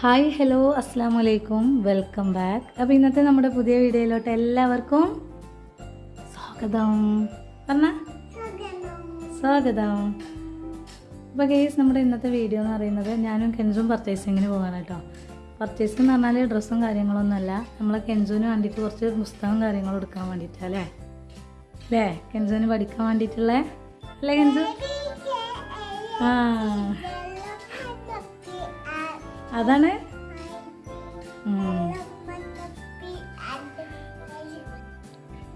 Hi hello അസ്സാം വലൈക്കും welcome back അപ്പോൾ ഇന്നത്തെ നമ്മുടെ പുതിയ വീഡിയോയിലോട്ട് എല്ലാവർക്കും സ്വാഗതം. പറഞ്ഞ? സ്വാഗതം. അപ്പോൾ കേസ് നമ്മുടെ ഇന്നത്തെ വീഡിയോ എന്ന് പറയുന്നത് ഞാനും കെൻസും പർച്ചേസിങ്ങിന് പോകാണ് കേട്ടോ പർച്ചേസിംഗ് എന്ന് പറഞ്ഞാൽ ഡ്രസ്സും കാര്യങ്ങളൊന്നുമല്ല. നമ്മളെ കെൻസുവിന് വേണ്ടിയിട്ട് കുറച്ച് പുസ്തകവും കാര്യങ്ങളും എടുക്കാൻ വേണ്ടിയിട്ടാണ് അല്ലേ? അല്ലേ? കെൻസുവിന് പഠിക്കാൻ വേണ്ടിയിട്ടുള്ള അല്ലേ കെൻസു? ആ. അതാണ്.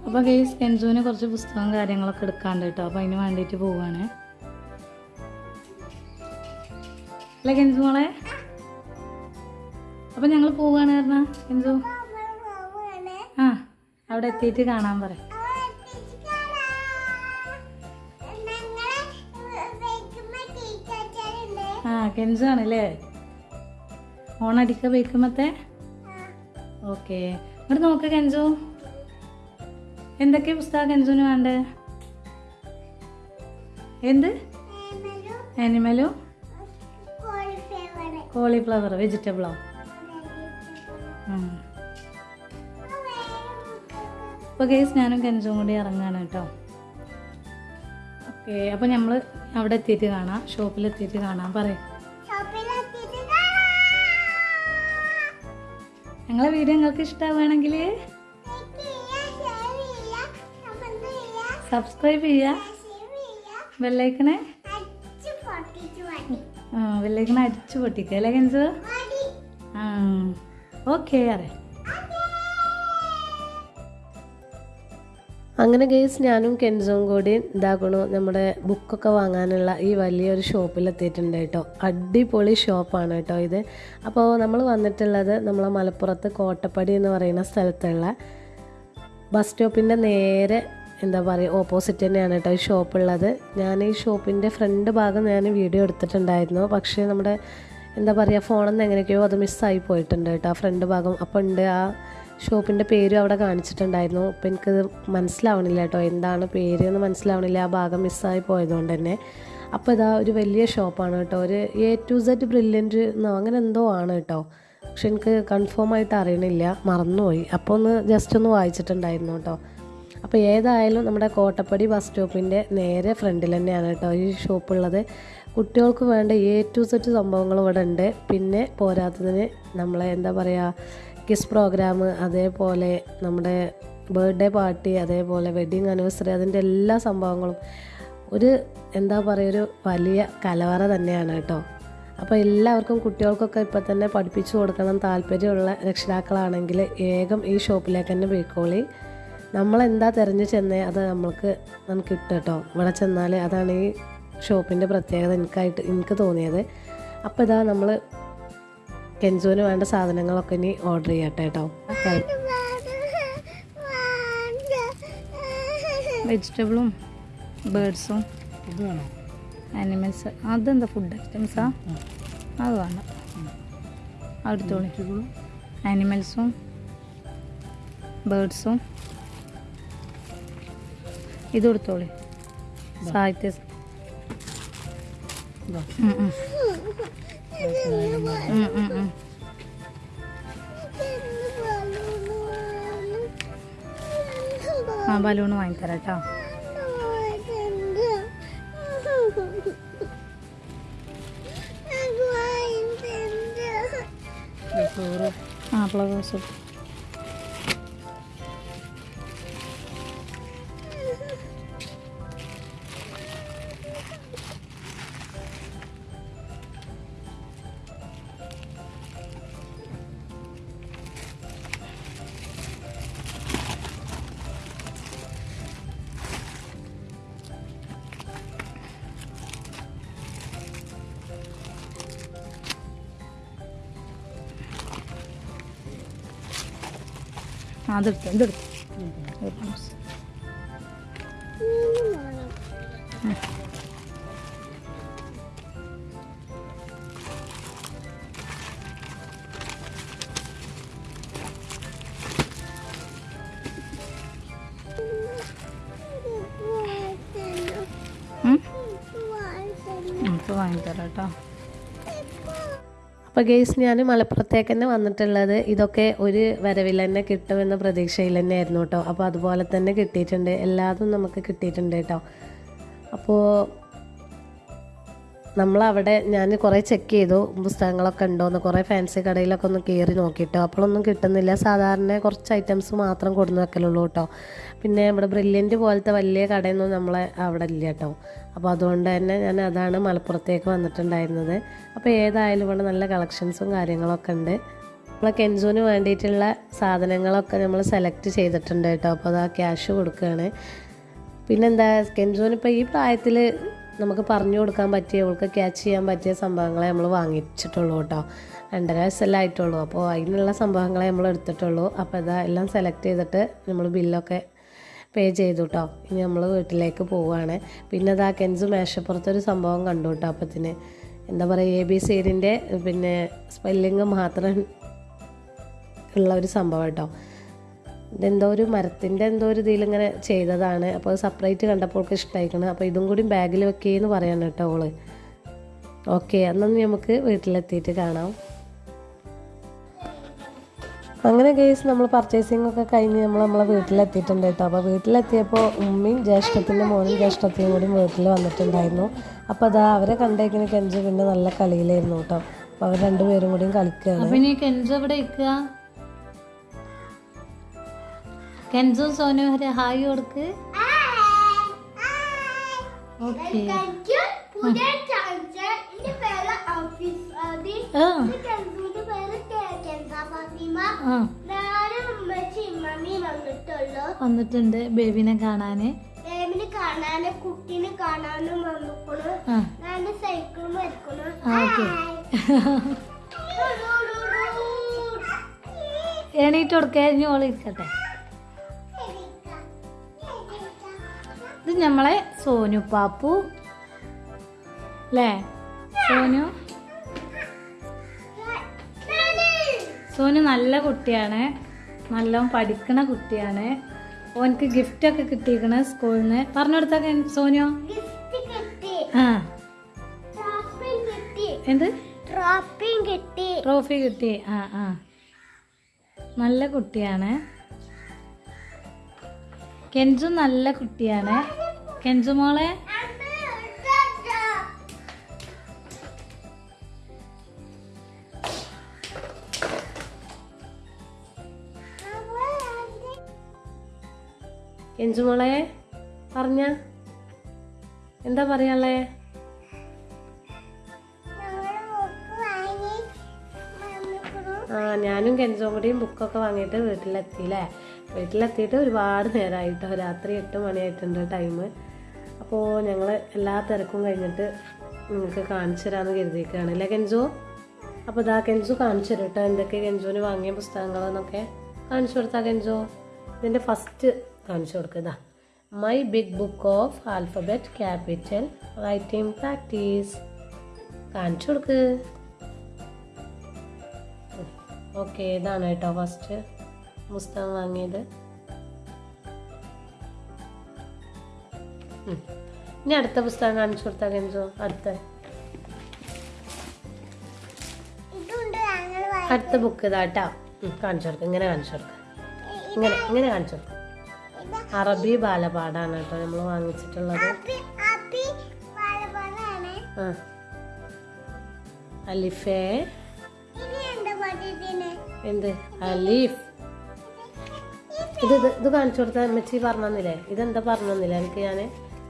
അപ്പൊ കേസ് കെൻസുവിന് കുറച്ച് പുസ്തകവും കാര്യങ്ങളൊക്കെ എടുക്കാണ്ട് കേട്ടോ അപ്പോൾ അതിന് വേണ്ടിയിട്ട് പോവാണ്. അല്ലേ കെൻസു മോളെ? അപ്പൊ ഞങ്ങൾ പോവാണ് കാരണം കെൻസു? ആ അവിടെ എത്തിയിട്ട് കാണാൻ പറ. ആ കെൻസു ആണല്ലേ? ഓണടിക്ക ബേക്കുമ്പത്തെ ഓക്കെ. ഇങ്ങോട്ട് നോക്ക് കെൻസു എന്തൊക്കെ പുസ്തകം കെൻസുവിന് വേണ്ടേ? എന്ത്? ആനിമലോ കോളിഫ്ലവർ വെജിറ്റബിളോ അപ്പോൾ കേസ് ഞാനും കെഞ്ചും കൂടി ഇറങ്ങാണ് കേട്ടോ. ഓക്കെ അപ്പോൾ നമ്മൾ അവിടെ എത്തിയിട്ട് കാണാം. ഷോപ്പിൽ എത്തിയിട്ട് കാണാം. പറയും. ഞങ്ങളെ വീഡിയോ നിങ്ങൾക്ക് ഇഷ്ടമാവുകയാണെങ്കിൽ സബ്സ്ക്രൈബ് ചെയ്യുക. വെള്ളേക്കണേ ബെല്ലൈക്കണെ അടിച്ചു പൊട്ടിക്കുക. അല്ലേ കെൻസ്? ആ ഓക്കെ അറിയാം. അങ്ങനെ ഗേസ് ഞാനും കെൻസും കൂടി ഇതാക്കണു. നമ്മുടെ ബുക്കൊക്കെ വാങ്ങാനുള്ള ഈ വലിയൊരു ഷോപ്പിലെത്തിയിട്ടുണ്ട് കേട്ടോ. അടിപൊളി ഷോപ്പാണ് കേട്ടോ ഇത്. അപ്പോൾ നമ്മൾ വന്നിട്ടുള്ളത് നമ്മളെ മലപ്പുറത്ത് കോട്ടപ്പടി എന്ന് പറയുന്ന സ്ഥലത്തുള്ള ബസ് സ്റ്റോപ്പിന്റെ നേരെ എന്താ പറയുക ഓപ്പോസിറ്റ് തന്നെയാണ് കേട്ടോ ഈ ഷോപ്പുള്ളത് ഞാൻ ഈ ഷോപ്പിന്റെ ഫ്രണ്ട് ഭാഗം ഞാൻ വീഡിയോ എടുത്തിട്ടുണ്ടായിരുന്നു. പക്ഷേ നമ്മുടെ എന്താ പറയുക ഫോണിൽ നിന്ന് എങ്ങനെയൊക്കെയോ അത് മിസ്സായി പോയിട്ടുണ്ട് കേട്ടോ. ആ ഫ്രണ്ട് ഭാഗം. അപ്പോൾ ഉണ്ട് ആ ഷോപ്പിന്റെ പേരും അവിടെ കാണിച്ചിട്ടുണ്ടായിരുന്നു. അപ്പോൾ എനിക്കത് മനസ്സിലാവണില്ല കേട്ടോ. എന്താണ് പേര് എന്ന് മനസ്സിലാവണില്ല. ആ ഭാഗം മിസ്സായി പോയതുകൊണ്ട് തന്നെ. അപ്പോൾ ഇതാ ഒരു വലിയ ഷോപ്പാണ് കേട്ടോ. ഒരു എ ടു സെറ്റ് ബ്രില്യന്റ് എന്നോ അങ്ങനെ എന്തോ ആണ് കേട്ടോ. പക്ഷെ എനിക്ക് കൺഫേം ആയിട്ട് അറിയണില്ല. മറന്നുപോയി. അപ്പോൾ ഒന്ന് ജസ്റ്റ് ഒന്ന് വായിച്ചിട്ടുണ്ടായിരുന്നു കേട്ടോ. അപ്പോൾ ഏതായാലും നമ്മുടെ കോട്ടപ്പടി ബസ് സ്റ്റോപ്പിന്റെ നേരെ ഫ്രണ്ടിൽ തന്നെയാണ് കേട്ടോ ഈ ഷോപ്പുള്ളത് കുട്ടികൾക്ക് വേണ്ട എ ടു സെറ്റ് സംഭവങ്ങൾ ഇവിടെ ഉണ്ട്. പിന്നെ പോരാത്തതിന് നമ്മളെ എന്താ പറയുക കിസ് പ്രോഗ്രാം അതേപോലെ നമ്മുടെ ബർത്ത്ഡേ പാർട്ടി അതേപോലെ വെഡ്ഡിങ് ആനിവേഴ്സറി അതിന്റെ എല്ലാ സംഭവങ്ങളും. ഒരു എന്താ പറയുക ഒരു വലിയ കലവറ തന്നെയാണ് കേട്ടോ. അപ്പോൾ എല്ലാവർക്കും കുട്ടികൾക്കൊക്കെ ഇപ്പോൾ തന്നെ പഠിപ്പിച്ചു കൊടുക്കണം താല്പര്യമുള്ള രക്ഷിതാക്കളാണെങ്കിൽ ഏകം ഈ ഷോപ്പിലേക്ക് തന്നെ പോയിക്കോളി. നമ്മളെന്താ തിരഞ്ഞു ചെന്നേ അത് നമ്മൾക്ക് നമുക്ക് കിട്ടും കേട്ടോ. ഇവിടെ ചെന്നാൽ അതാണ് ഈ ഷോപ്പിന്റെ പ്രത്യേകത എനിക്കായിട്ട് എനിക്ക് തോന്നിയത്. അപ്പോൾ ഇതാ നമ്മൾ കെൻസുവിന് വേണ്ട സാധനങ്ങളൊക്കെ ഇനി ഓർഡർ ചെയ്യട്ടെ കേട്ടോ വെജിറ്റബിളും ബേർഡ്സും ആനിമൽസ് അതെന്താ ഫുഡ് ഐറ്റംസാ അത് വേണം അടുത്തോളി ആനിമൽസും ബേർഡ്സും ഇത് കൊടുത്തോളി. സാഹിത്യ. ആ ബലൂൺ വാങ്ങിത്തരാം കേട്ടോ ആ ഫ്ലവേഴ്സ് ആ അതെടുത്തു ഇതെടുത്തു ഒരു ഗ്ലാസ്. ഉം? അപ്പോൾ ഗെയ്സ് ഞാൻ മലപ്പുറത്തേക്ക് തന്നെ വന്നിട്ടുള്ളത് ഇതൊക്കെ ഒരു വരവിൽ തന്നെ കിട്ടുമെന്ന പ്രതീക്ഷയിൽ തന്നെ ആയിരുന്നു കേട്ടോ. അപ്പോൾ അതുപോലെ തന്നെ കിട്ടിയിട്ടുണ്ട്. എല്ലാതും നമുക്ക് കിട്ടിയിട്ടുണ്ട് കേട്ടോ. അപ്പോൾ നമ്മളവിടെ ഞാൻ കുറേ ചെക്ക് ചെയ്തു പുസ്തകങ്ങളൊക്കെ ഉണ്ടോയെന്ന് കുറേ ഫാൻസി കടയിലൊക്കെ ഒന്ന് കയറി നോക്കിയിട്ടോ അപ്പോഴൊന്നും കിട്ടുന്നില്ല. സാധാരണ കുറച്ച് ഐറ്റംസ് മാത്രം കൊടുന്ന് വെക്കലുള്ളൂ കേട്ടോ. പിന്നെ ഇവിടെ ബ്രില്യന്റ് പോലത്തെ വലിയ കടയൊന്നും നമ്മളെ അവിടെ ഇല്ല കേട്ടോ. അപ്പോൾ അതുകൊണ്ട് തന്നെ ഞാൻ അതാണ് മലപ്പുറത്തേക്ക് വന്നിട്ടുണ്ടായിരുന്നത്. അപ്പോൾ ഏതായാലും ഇവിടെ നല്ല കളക്ഷൻസും കാര്യങ്ങളൊക്കെ ഉണ്ട്. നമ്മളെ കെൻസൂന് വേണ്ടിയിട്ടുള്ള സാധനങ്ങളൊക്കെ നമ്മൾ സെലക്ട് ചെയ്തിട്ടുണ്ട് കേട്ടോ. അപ്പോൾ അത് ആ ക്യാഷ് കൊടുക്കുകയാണ് പിന്നെന്താ കെൻസൂന് ഇപ്പോൾ ഈ പ്രായത്തിൽ നമുക്ക് പറഞ്ഞു കൊടുക്കാൻ പറ്റിയ അവൾക്ക് ക്യാച്ച് ചെയ്യാൻ പറ്റിയ സംഭവങ്ങളെ നമ്മൾ വാങ്ങിച്ചിട്ടുള്ളൂ കേട്ടോ. രണ്ടര വയസ്സെല്ലാം ആയിട്ടുള്ളൂ. അപ്പോൾ അതിനുള്ള സംഭവങ്ങളെ നമ്മൾ എടുത്തിട്ടുള്ളൂ. അപ്പോൾ ഇതാ എല്ലാം സെലക്ട് ചെയ്തിട്ട് നമ്മൾ ബില്ലൊക്കെ പേ ചെയ്തു കേട്ടോ. ഇനി നമ്മൾ വീട്ടിലേക്ക് പോവുകയാണ്. പിന്നെ ഇതാ കെൻസ് മേശപ്പുറത്തൊരു സംഭവം കണ്ടു കേട്ടോ അപ്പത്തിന്. എന്താ പറയുക എ ബി സീഡിന്റെ പിന്നെ സ്പെല്ലിങ് മാത്രം ഉള്ള ഒരു സംഭവം കേട്ടോ. ഇതെന്തോ ഒരു മരത്തിന്റെ എന്തോ ഒരു ഇതിലിങ്ങനെ ചെയ്തതാണ്. അപ്പോൾ സെപ്പറേറ്റ് കണ്ടപ്പോൾ അവൾക്ക് ഇഷ്ടമായിക്കണം അപ്പോൾ ഇതും കൂടി ബാഗിൽ വെക്കുകയെന്ന് പറയാണ് കേട്ടോ ഓൾ. ഓക്കെ എന്നൊന്ന് നമുക്ക് വീട്ടിലെത്തിയിട്ട് കാണാം. അങ്ങനെ കേസ് നമ്മൾ പർച്ചേസിംഗ് ഒക്കെ കഴിഞ്ഞ് നമ്മൾ നമ്മളെ വീട്ടിലെത്തിയിട്ടുണ്ട് കേട്ടോ. അപ്പോൾ വീട്ടിലെത്തിയപ്പോൾ ഉമ്മയും ജ്യേഷ്ഠത്തിന്റെ മോനും ജ്യേഷ്ഠത്തെയും കൂടി വീട്ടിൽ വന്നിട്ടുണ്ടായിരുന്നു. അപ്പോൾ അതാ അവരെ കണ്ടേക്കിന് കെഞ്ച് പിന്നെ നല്ല കളിയിലായിരുന്നു കേട്ടോ. അപ്പോൾ അവർ രണ്ടുപേരും കൂടിയും കളിക്കുകയാണ്. കെൻസു സോനു ഒരു ഹായ് കൊടുക്ക്. ഓക്കെ വന്നിട്ടുണ്ട് ബേബിനെ കാണാന്. ബേബിനെ കാണാന് കുട്ടീനെ കാണാനും വന്നിക്കണു. ഞാൻ സൈക്കിളും വരക്കണു. എണീറ്റ് കൊടുക്കുക ഇനി ഓൾ ഇത് നമ്മളെ സോനു പാപ്പു. അല്ലേ സോനു? സോനു നല്ല കുട്ടിയാണ്. നല്ലോണം പഠിക്കണ കുട്ടിയാണ്. ഓനക്ക് ഗിഫ്റ്റ് ഒക്കെ കിട്ടിയിരിക്കണ സ്കൂളിൽ നിന്ന് പറഞ്ഞു കൊടുത്ത സോനു? ആ. എന്ത്? ട്രോഫി കിട്ടി. ആ ആ. നല്ല കുട്ടിയാണ്. കെൻജു നല്ല കുട്ടിയാണ്. കെൻസു മോളെ. കെഞ്ചുമോളെ പറഞ്ഞ. എന്താ പറയാളേ ആ ഞാനും കെഞ്ചും കൂടിയും ബുക്കൊക്കെ വാങ്ങിയിട്ട് വീട്ടിലെത്തിയില്ലേ വീട്ടിലെത്തിയിട്ട് ഒരുപാട് നേരമായിട്ടോ രാത്രി എട്ട് മണിയായിട്ടുണ്ട് ടൈം അപ്പോൾ ഞങ്ങൾ എല്ലാ തിരക്കും കഴിഞ്ഞിട്ട് നിങ്ങൾക്ക് കാണിച്ചു തരാമെന്ന് കരുതിയിരിക്കുകയാണ്. അല്ലേ കെഞ്ചു അപ്പോൾ ഇതാ കെഞ്ചു കാണിച്ചു തരും കേട്ടോ എന്തൊക്കെ കെഞ്ചുവിന് വാങ്ങിയ പുസ്തകങ്ങളെന്നൊക്കെ കാണിച്ചു കൊടുത്താ കെഞ്ചു ഇതിന്റെ ഫസ്റ്റ് കാണിച്ചു കൊടുക്കുക my big book of alphabet capital writing practice കാണിച്ചു കൊടുക്ക്. ഓക്കെ ഇതാണ് കേട്ടോ ഫസ്റ്റ് പുസ്തകം വാങ്ങിയത്. ഇനി അടുത്ത പുസ്തകം കാണിച്ചു കൊടുത്താൽ കെഞ്ചു അടുത്ത. അടുത്ത ബുക്ക് ഇതാട്ടാ കാണിച്ചു കൊടുക്കുക ഇങ്ങനെ കാണിച്ചു കൊടുക്കുക ഇങ്ങനെ ഇങ്ങനെ കാണിച്ചു കൊടുക്കുക അറബി ബാലപാഠാണ് കേട്ടോ നമ്മൾ വാങ്ങിച്ചിട്ടുള്ളത്. ആ. അലിഫേ. എന്ത്? അലീഫ്. ഇത് ഇത് ഇത് കാണിച്ചു കൊടുത്ത അമ്മച്ചി പറഞ്ഞില്ലേ ഇതെന്താ പറഞ്ഞില്ല എനിക്ക് ഞാൻ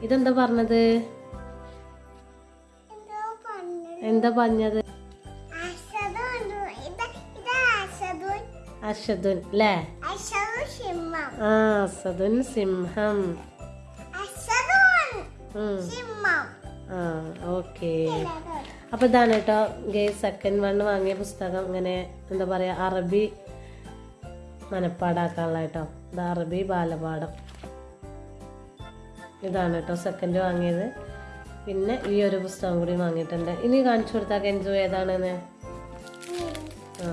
ഇതെന്താ പറഞ്ഞത്? എന്തോ പറഞ്ഞു പറഞ്ഞത്? അശ്വതുൻ. അഷദുൻ അല്ലേ ആ അസദുൻ സിംഹം. ആ ഓക്കെ. അപ്പോൾ ഇതാണ് കേട്ടോ ഗേ സെക്കൻഡ് വൺ വാങ്ങിയ പുസ്തകം. ഇങ്ങനെ എന്താ പറയുക അറബി മനപ്പാടാക്കാനുള്ള കേട്ടോ ഇത് അറബി ബാലപാഠം. ഇതാണ് കേട്ടോ സെക്കൻഡ് വാങ്ങിയത്. പിന്നെ ഈ ഒരു പുസ്തകം കൂടി വാങ്ങിയിട്ടുണ്ട്. ഇനി കാണിച്ചു കൊടുത്താൽ കെഞ്ചു ഏതാണെന്ന്? ആ.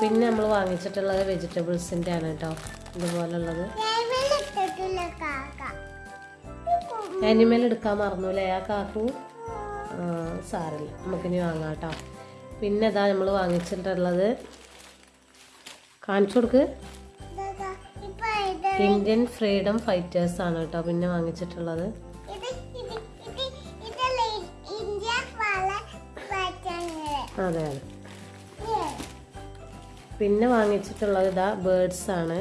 പിന്നെ നമ്മൾ വാങ്ങിച്ചിട്ടുള്ളത് വെജിറ്റബിൾസിന്റെ ആണ് കേട്ടോ. ഇതുപോലുള്ളത്. ആനിമൽ എടുക്കാൻ മറന്നു അല്ലേ ആ കാക്കു? സാറില്ല നമുക്കിനി വാങ്ങാം കേട്ടോ. പിന്നെ ഇതാ നമ്മൾ വാങ്ങിച്ചിട്ടുള്ളത് കാണിച്ചു കൊടുക്ക്. ഇന്ത്യൻ ഫ്രീഡം ഫൈറ്റേഴ്സ് ആണ് കേട്ടോ പിന്നെ വാങ്ങിച്ചിട്ടുള്ളത്. അതെ അതെ. പിന്നെ വാങ്ങിച്ചിട്ടുള്ളത് ഇതാ ബേർഡ്സ് ആണ്.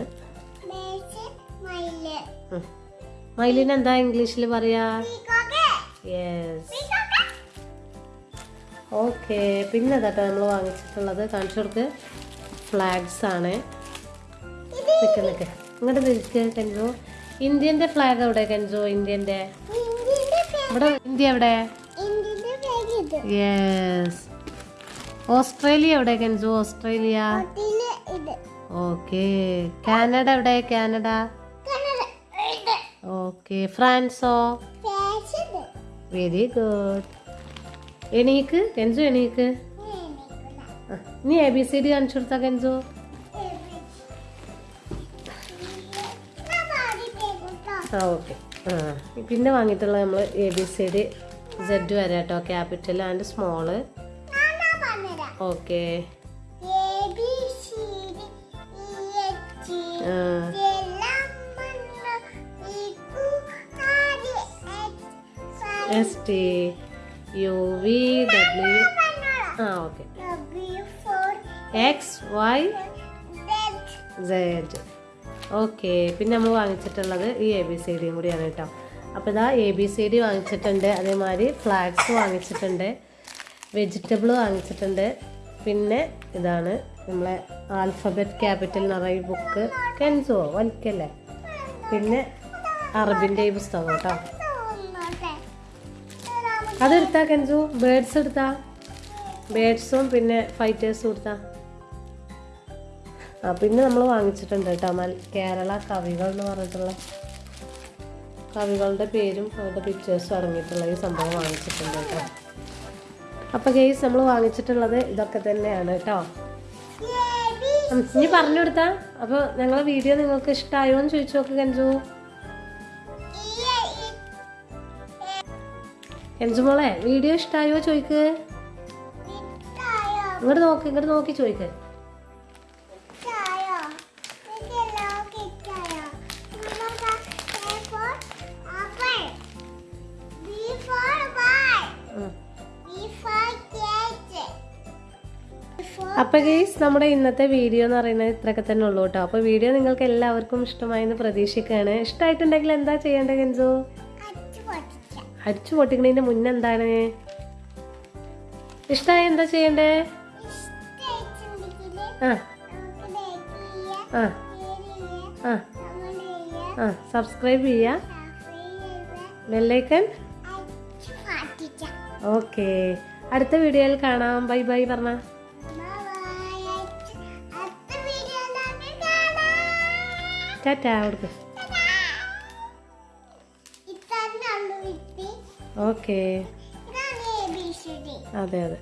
മയിലിന് എന്താ ഇംഗ്ലീഷിൽ പറയാ? യെസ് ഓക്കെ പിന്നെ കേട്ടോ നമ്മൾ വാങ്ങിച്ചിട്ടുള്ളത്. കാണിച്ചു കൊടുക്ക്. ഫ്ലാഗ്സ് ആണ് നിൽക്ക് നിൽക്ക് ഇങ്ങോട്ട് നിൽക്ക് കെൻസോ. ഇന്ത്യന്റെ ഫ്ലാഗ് എവിടെ കെൻസോ? ഇന്ത്യന്റെ. ഇവിടെ ഇന്ത്യ എവിടെ? യെസ് ഓസ്ട്രേലിയ എവിടെ കെൻസോ? ഓസ്ട്രേലിയ. ഓക്കെ കാനഡ എവിടെ? കാനഡ. ഓക്കെ ഫ്രാൻസോ? വെരി ഗുഡ് എണീക്ക് കെൻസു എണീക്ക്. നീ എ ബി സി ഡി കാണിച്ചു കൊടുത്താ കെൻസു? ആ ഓക്കെ ആ പിന്നെ വാങ്ങിയിട്ടുള്ള നമ്മൾ A B C D Z വരെ കേട്ടോ. Capital and small okay S T U V W ആ okay X Y Z okay പിന്നെ നമ്മൾ വാങ്ങിച്ചിട്ടുള്ളത് ഈ എ ബി സി ഡിയും കൂടിയാണ് കേട്ടോ. അപ്പോൾ ഇതാ എ ബി സി ഡി വാങ്ങിച്ചിട്ടുണ്ട് അതേമാതിരി ഫ്ലാഗ്സ് വാങ്ങിച്ചിട്ടുണ്ട് വെജിറ്റബിൾ വാങ്ങിച്ചിട്ടുണ്ട് പിന്നെ ഇതാണ് നമ്മളെ ആൽഫബറ്റ് ക്യാപിറ്റൽ നിറയെ ബുക്ക് കെൻസോ വലിക്കല്ലേ പിന്നെ അറബിന്റെ ഈ പുസ്തകം കേട്ടോ. അതെടുത്താ കെൻസു ബേഡ്സ് എടുത്താ? ബേഡ്സും പിന്നെ ഫൈറ്റേഴ്സും എടുത്താ? പിന്നെ നമ്മൾ വാങ്ങിച്ചിട്ടുണ്ട് കേട്ടോ. മൽ കേരള കവികൾ എന്ന് പറഞ്ഞിട്ടുള്ള കവികളുടെ പേരും അവരുടെ പിക്ചേഴ്സും അറിഞ്ഞിട്ടുള്ള ഈ സംഭവം വാങ്ങിച്ചിട്ടുണ്ട് കേട്ടോ. അപ്പോൾ ഗെയ്സ് നമ്മൾ വാങ്ങിച്ചിട്ടുള്ളത് ഇതൊക്കെ തന്നെയാണ് കേട്ടോ. ഇനി പറഞ്ഞു കൊടുത്താ? അപ്പോൾ ഞങ്ങളെ വീഡിയോ നിങ്ങൾക്ക് ഇഷ്ടമായോ എന്ന് ചോദിച്ചു നോക്ക് കെഞ്ചു കെഞ്ചു മോളെ വീഡിയോ ഇഷ്ടമായോ ചോദിക്ക്? ഇങ്ങോട്ട് നോക്ക് ഇങ്ങോട്ട് നോക്കി ചോദിക്ക്. അപ്പോൾ ഗെയ്സ് നമ്മുടെ ഇന്നത്തെ വീഡിയോ എന്ന് പറയുന്നത് ഇത്രയൊക്കെ തന്നെ ഉള്ളൂ കേട്ടോ. അപ്പോൾ വീഡിയോ നിങ്ങൾക്ക് എല്ലാവർക്കും ഇഷ്ടമായെന്ന് പ്രതീക്ഷിക്കുകയാണ്. ഇഷ്ടമായിട്ടുണ്ടെങ്കിൽ എന്താ ചെയ്യേണ്ടത് കെഞ്ചു അടിച്ചു പൊട്ടിക്കണതിന്റെ മുന്നേ എന്താണ്? ഇഷ്ടമായി എന്താ ചെയ്യണ്ടേ? ആ. ആ. ആ. ആ. സബ്സ്ക്രൈബ് ചെയ്യുക. ബെല്ലൈക്കൺ ഓക്കെ അടുത്ത വീഡിയോയിൽ കാണാം. ബൈ ബൈ പറഞ്ഞ. ടാറ്റാ കൊടുക്ക് ഓക്കെ. അതെ അതെ.